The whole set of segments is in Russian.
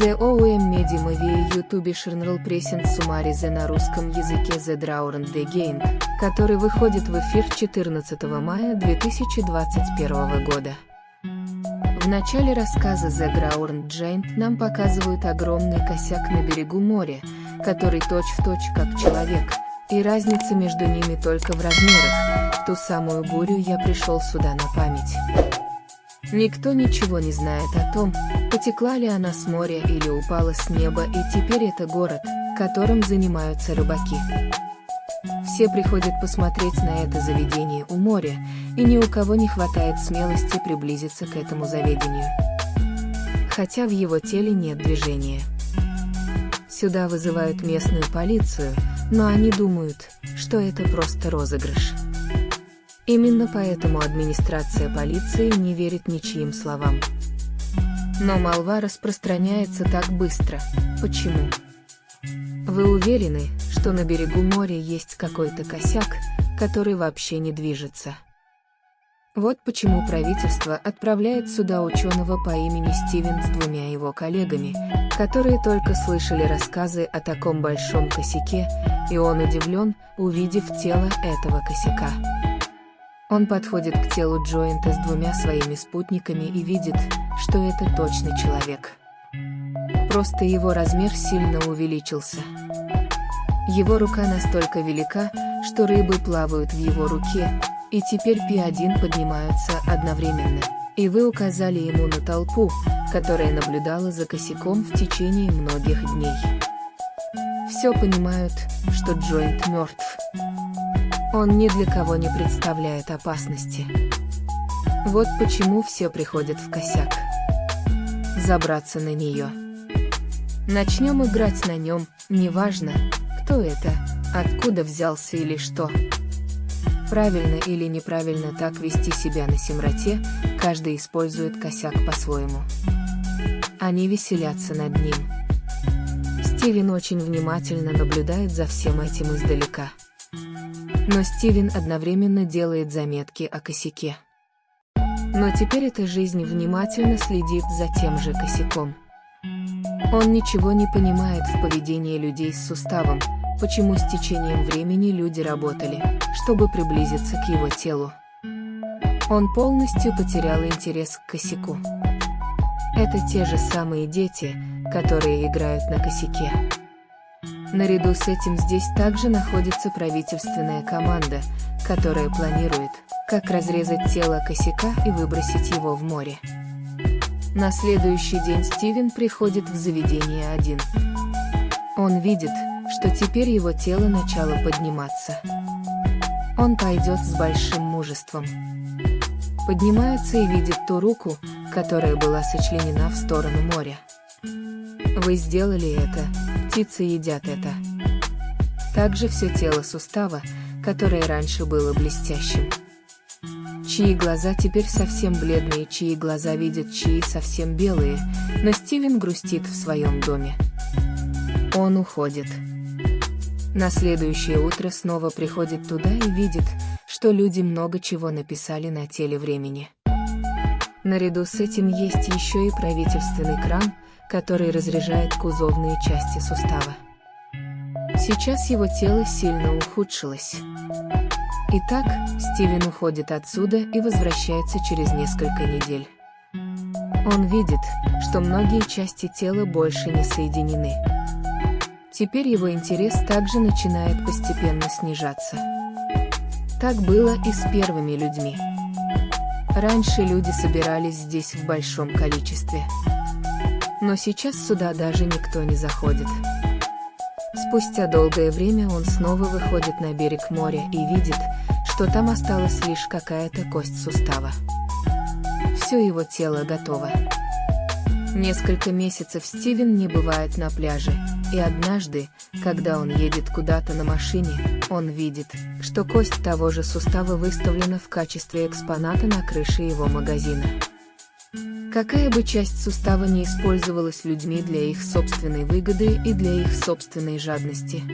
The OUM Medium YouTube Journal Present Summary на русском языке The Drawing The Gain, который выходит в эфир 14 мая 2021 года. В начале рассказа The Ground Giant нам показывают огромный косяк на берегу моря, который точь-в-точь точь как человек, и разница между ними только в размерах. Ту самую бурю я пришел сюда на память. Никто ничего не знает о том, потекла ли она с моря или упала с неба и теперь это город, которым занимаются рыбаки. Все приходят посмотреть на это заведение у моря, и ни у кого не хватает смелости приблизиться к этому заведению. Хотя в его теле нет движения. Сюда вызывают местную полицию, но они думают, что это просто розыгрыш. Именно поэтому администрация полиции не верит ничьим словам. Но молва распространяется так быстро. Почему? Вы уверены, что на берегу моря есть какой-то косяк, который вообще не движется? Вот почему правительство отправляет сюда ученого по имени Стивен с двумя его коллегами, которые только слышали рассказы о таком большом косяке, и он удивлен, увидев тело этого косяка. Он подходит к телу Джоинта с двумя своими спутниками и видит, что это точно человек. Просто его размер сильно увеличился. Его рука настолько велика, что рыбы плавают в его руке, и теперь Пи-1 поднимаются одновременно. И вы указали ему на толпу, которая наблюдала за косяком в течение многих дней. Все понимают, что Джоинт мертв. Он ни для кого не представляет опасности. Вот почему все приходят в косяк. Забраться на нее. Начнем играть на нем, неважно, кто это, откуда взялся или что. Правильно или неправильно так вести себя на Симроте, каждый использует косяк по-своему. Они веселятся над ним. Стивен очень внимательно наблюдает за всем этим издалека. Но Стивен одновременно делает заметки о косяке. Но теперь эта жизнь внимательно следит за тем же косяком. Он ничего не понимает в поведении людей с суставом, почему с течением времени люди работали, чтобы приблизиться к его телу. Он полностью потерял интерес к косяку. Это те же самые дети, которые играют на косяке. Наряду с этим здесь также находится правительственная команда, которая планирует, как разрезать тело косяка и выбросить его в море. На следующий день Стивен приходит в заведение один. Он видит, что теперь его тело начало подниматься. Он пойдет с большим мужеством. Поднимается и видит ту руку, которая была сочленена в сторону моря. Вы сделали это, птицы едят это. Также все тело сустава, которое раньше было блестящим. Чьи глаза теперь совсем бледные, чьи глаза видят, чьи совсем белые, но Стивен грустит в своем доме. Он уходит. На следующее утро снова приходит туда и видит, что люди много чего написали на теле времени. Наряду с этим есть еще и правительственный кран, который разряжает кузовные части сустава. Сейчас его тело сильно ухудшилось. Итак, Стивен уходит отсюда и возвращается через несколько недель. Он видит, что многие части тела больше не соединены. Теперь его интерес также начинает постепенно снижаться. Так было и с первыми людьми. Раньше люди собирались здесь в большом количестве. Но сейчас сюда даже никто не заходит. Спустя долгое время он снова выходит на берег моря и видит, что там осталась лишь какая-то кость сустава. Все его тело готово. Несколько месяцев Стивен не бывает на пляже, и однажды, когда он едет куда-то на машине, он видит, что кость того же сустава выставлена в качестве экспоната на крыше его магазина. Какая бы часть сустава не использовалась людьми для их собственной выгоды и для их собственной жадности.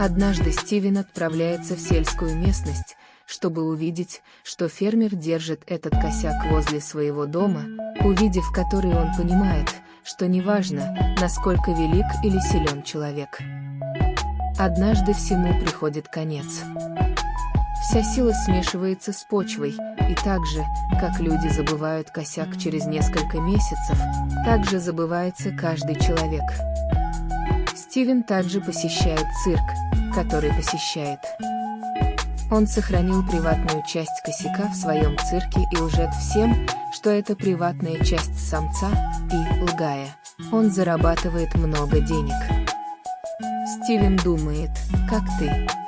Однажды Стивен отправляется в сельскую местность, чтобы увидеть, что фермер держит этот косяк возле своего дома, увидев который он понимает, что неважно, насколько велик или силен человек. Однажды всему приходит конец. Вся сила смешивается с почвой, и так же, как люди забывают косяк через несколько месяцев, так же забывается каждый человек. Стивен также посещает цирк, который посещает. Он сохранил приватную часть косяка в своем цирке и лжет всем, что это приватная часть самца, и, лгая, он зарабатывает много денег. Стивен думает, как ты.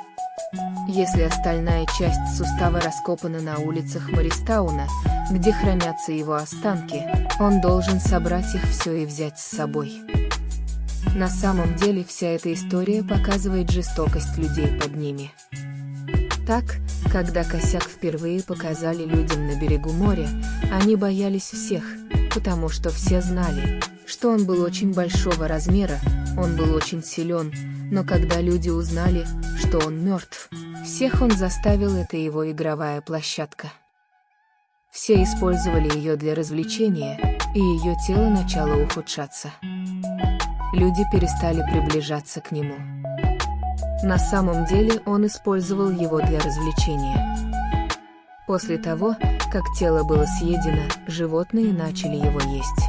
Если остальная часть сустава раскопана на улицах Маристауна, где хранятся его останки, он должен собрать их все и взять с собой. На самом деле вся эта история показывает жестокость людей под ними. Так, когда косяк впервые показали людям на берегу моря, они боялись всех, потому что все знали, что он был очень большого размера, он был очень силен, но когда люди узнали, что он мертв, всех он заставил это его игровая площадка. Все использовали ее для развлечения, и ее тело начало ухудшаться. Люди перестали приближаться к нему. На самом деле он использовал его для развлечения. После того, как тело было съедено, животные начали его есть.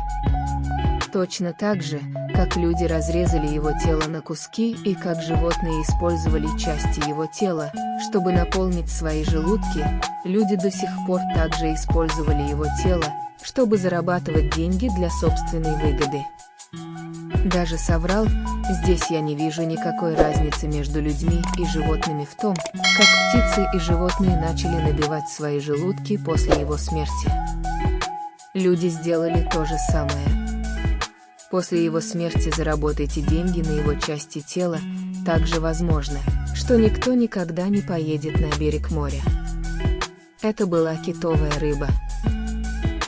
Точно так же, как люди разрезали его тело на куски и как животные использовали части его тела, чтобы наполнить свои желудки, люди до сих пор также использовали его тело, чтобы зарабатывать деньги для собственной выгоды. Даже соврал, здесь я не вижу никакой разницы между людьми и животными в том, как птицы и животные начали набивать свои желудки после его смерти. Люди сделали то же самое. После его смерти заработайте деньги на его части тела, также возможно, что никто никогда не поедет на берег моря. Это была китовая рыба.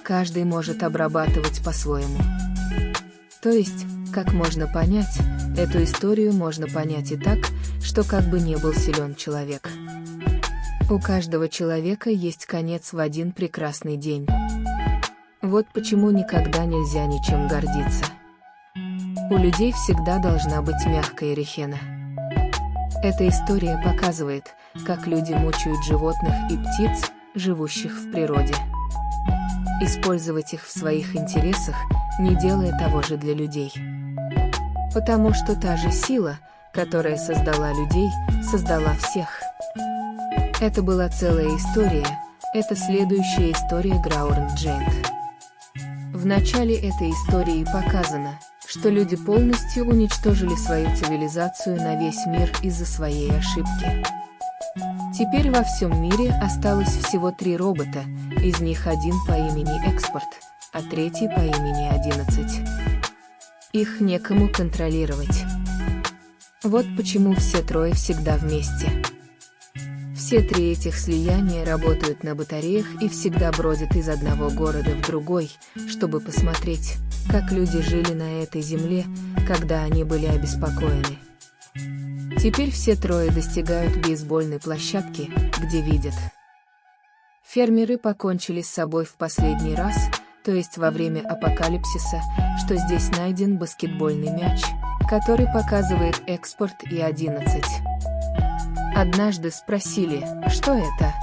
Каждый может обрабатывать по-своему. То есть, как можно понять, эту историю можно понять и так, что как бы не был силен человек. У каждого человека есть конец в один прекрасный день. Вот почему никогда нельзя ничем гордиться. У людей всегда должна быть мягкая рехена. Эта история показывает, как люди мучают животных и птиц, живущих в природе. Использовать их в своих интересах, не делая того же для людей. Потому что та же сила, которая создала людей, создала всех. Это была целая история, это следующая история Грауэрн Джейнт. В начале этой истории показано, что люди полностью уничтожили свою цивилизацию на весь мир из-за своей ошибки. Теперь во всем мире осталось всего три робота, из них один по имени Экспорт, а третий по имени 11. Их некому контролировать. Вот почему все трое всегда вместе. Все три этих слияния работают на батареях и всегда бродят из одного города в другой, чтобы посмотреть, как люди жили на этой земле, когда они были обеспокоены. Теперь все трое достигают бейсбольной площадки, где видят. Фермеры покончили с собой в последний раз, то есть во время апокалипсиса, что здесь найден баскетбольный мяч, который показывает экспорт и 11. Однажды спросили, что это?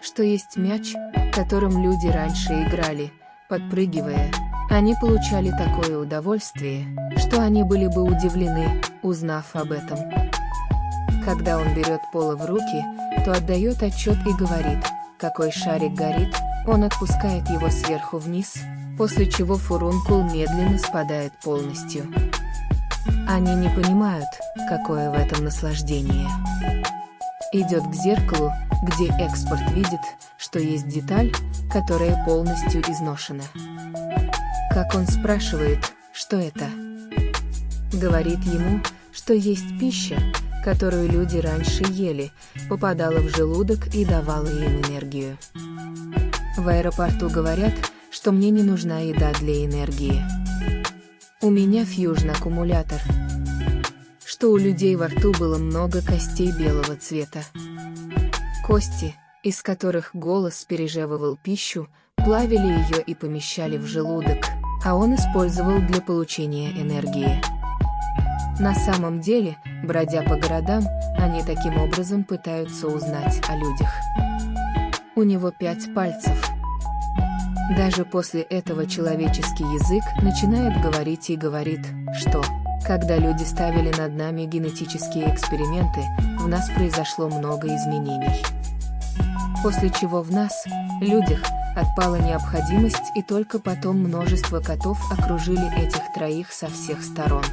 Что есть мяч, которым люди раньше играли, подпрыгивая. Они получали такое удовольствие, что они были бы удивлены, узнав об этом. Когда он берет поло в руки, то отдает отчет и говорит, какой шарик горит, он отпускает его сверху вниз, после чего фурункул медленно спадает полностью. Они не понимают, какое в этом наслаждение. Идет к зеркалу, где экспорт видит, что есть деталь, которая полностью изношена. Как он спрашивает, что это? Говорит ему, что есть пища, которую люди раньше ели, попадала в желудок и давала им энергию. В аэропорту говорят, что мне не нужна еда для энергии. У меня фьюжн-аккумулятор. Что у людей во рту было много костей белого цвета. Кости, из которых голос пережевывал пищу, плавили ее и помещали в желудок, а он использовал для получения энергии. На самом деле, бродя по городам, они таким образом пытаются узнать о людях. У него пять пальцев. Даже после этого человеческий язык начинает говорить и говорит, что, когда люди ставили над нами генетические эксперименты, в нас произошло много изменений. После чего в нас, людях, отпала необходимость и только потом множество котов окружили этих троих со всех сторон.